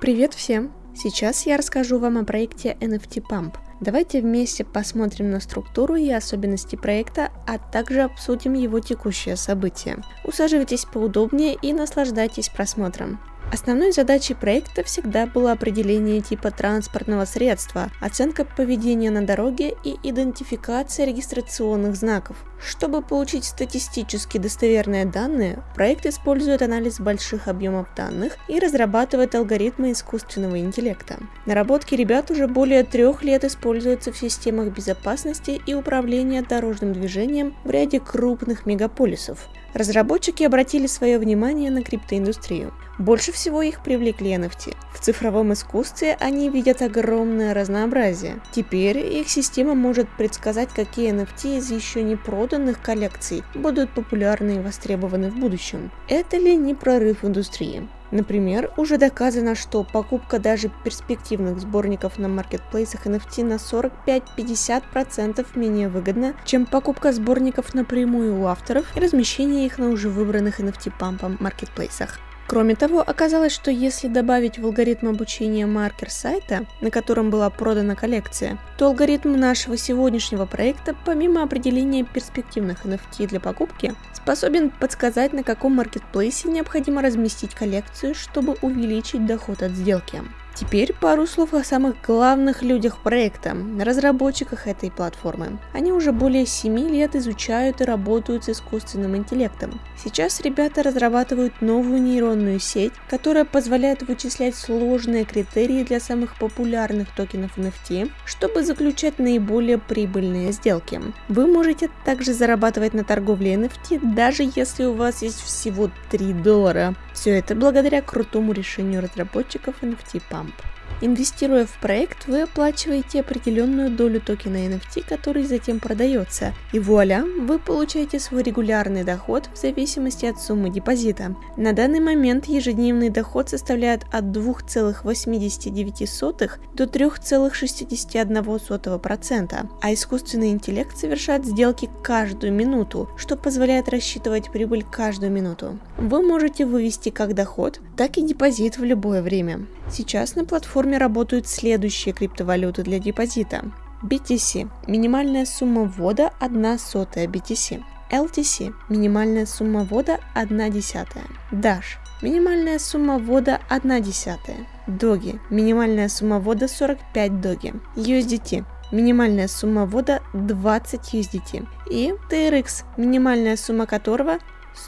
Привет всем! Сейчас я расскажу вам о проекте NFT Pump. Давайте вместе посмотрим на структуру и особенности проекта, а также обсудим его текущее событие. Усаживайтесь поудобнее и наслаждайтесь просмотром. Основной задачей проекта всегда было определение типа транспортного средства, оценка поведения на дороге и идентификация регистрационных знаков. Чтобы получить статистически достоверные данные, проект использует анализ больших объемов данных и разрабатывает алгоритмы искусственного интеллекта. Наработки ребят уже более трех лет используются в системах безопасности и управления дорожным движением в ряде крупных мегаполисов. Разработчики обратили свое внимание на криптоиндустрию. Больше всего их привлекли NFT. В цифровом искусстве они видят огромное разнообразие. Теперь их система может предсказать, какие NFT из еще не проданных коллекций будут популярны и востребованы в будущем. Это ли не прорыв индустрии? Например, уже доказано, что покупка даже перспективных сборников на маркетплейсах NFT на 45-50% менее выгодна, чем покупка сборников напрямую у авторов и размещение их на уже выбранных NFT-пампом маркетплейсах. Кроме того, оказалось, что если добавить в алгоритм обучения маркер сайта, на котором была продана коллекция, то алгоритм нашего сегодняшнего проекта, помимо определения перспективных NFT для покупки, способен подсказать, на каком маркетплейсе необходимо разместить коллекцию, чтобы увеличить доход от сделки. Теперь пару слов о самых главных людях проекта, разработчиках этой платформы. Они уже более 7 лет изучают и работают с искусственным интеллектом. Сейчас ребята разрабатывают новую нейронную сеть, которая позволяет вычислять сложные критерии для самых популярных токенов NFT, чтобы заключать наиболее прибыльные сделки. Вы можете также зарабатывать на торговле NFT, даже если у вас есть всего 3 доллара. Все это благодаря крутому решению разработчиков NFT Pump. lump. Инвестируя в проект, вы оплачиваете определенную долю токена NFT, который затем продается, и вуаля, вы получаете свой регулярный доход в зависимости от суммы депозита. На данный момент ежедневный доход составляет от 2,89 до 3,61%, а искусственный интеллект совершает сделки каждую минуту, что позволяет рассчитывать прибыль каждую минуту. Вы можете вывести как доход, так и депозит в любое время. Сейчас на платформе работают следующие криптовалюты для депозита. BTC – минимальная сумма ввода 1 сотая BTC. LTC – минимальная сумма ввода 1 десятая. Dash – минимальная сумма ввода 1 десятая. Доги – минимальная сумма ввода 45 доги. USDT – минимальная сумма ввода 20 USDT. И TRX – минимальная сумма которого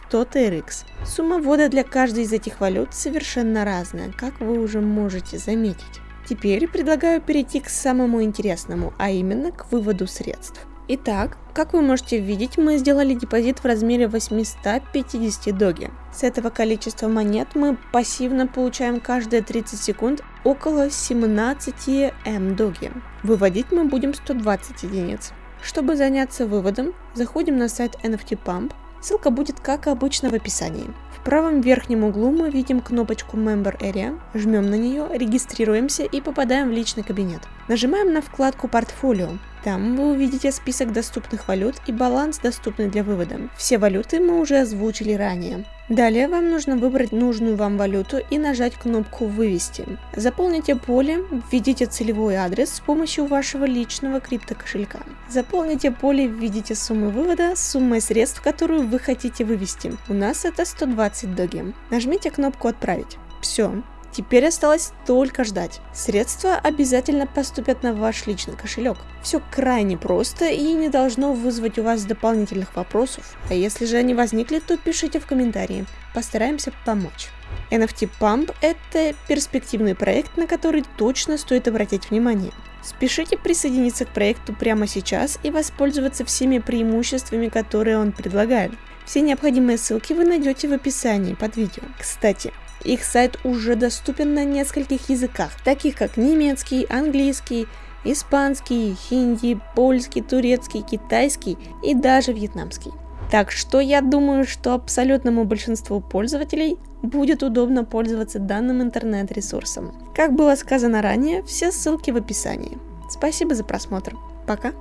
100 TRX. Сумма ввода для каждой из этих валют совершенно разная, как вы уже можете заметить. Теперь предлагаю перейти к самому интересному, а именно к выводу средств. Итак, как вы можете видеть, мы сделали депозит в размере 850 доги. С этого количества монет мы пассивно получаем каждые 30 секунд около 17 М доги. Выводить мы будем 120 единиц. Чтобы заняться выводом, заходим на сайт NFT Pump, Ссылка будет как обычно в описании. В правом верхнем углу мы видим кнопочку Member Area, жмем на нее, регистрируемся и попадаем в личный кабинет. Нажимаем на вкладку Портфолио. Там вы увидите список доступных валют и баланс, доступный для вывода. Все валюты мы уже озвучили ранее. Далее вам нужно выбрать нужную вам валюту и нажать кнопку «Вывести». Заполните поле, введите целевой адрес с помощью вашего личного криптокошелька. Заполните поле, введите сумму вывода с суммой средств, которую вы хотите вывести. У нас это 120 доги. Нажмите кнопку «Отправить». Все, Теперь осталось только ждать. Средства обязательно поступят на ваш личный кошелек. Все крайне просто и не должно вызвать у вас дополнительных вопросов. А если же они возникли, то пишите в комментарии. Постараемся помочь. NFT Pump – это перспективный проект, на который точно стоит обратить внимание. Спешите присоединиться к проекту прямо сейчас и воспользоваться всеми преимуществами, которые он предлагает. Все необходимые ссылки вы найдете в описании под видео. Кстати, их сайт уже доступен на нескольких языках, таких как немецкий, английский, испанский, хинди, польский, турецкий, китайский и даже вьетнамский. Так что я думаю, что абсолютному большинству пользователей будет удобно пользоваться данным интернет-ресурсом. Как было сказано ранее, все ссылки в описании. Спасибо за просмотр. Пока!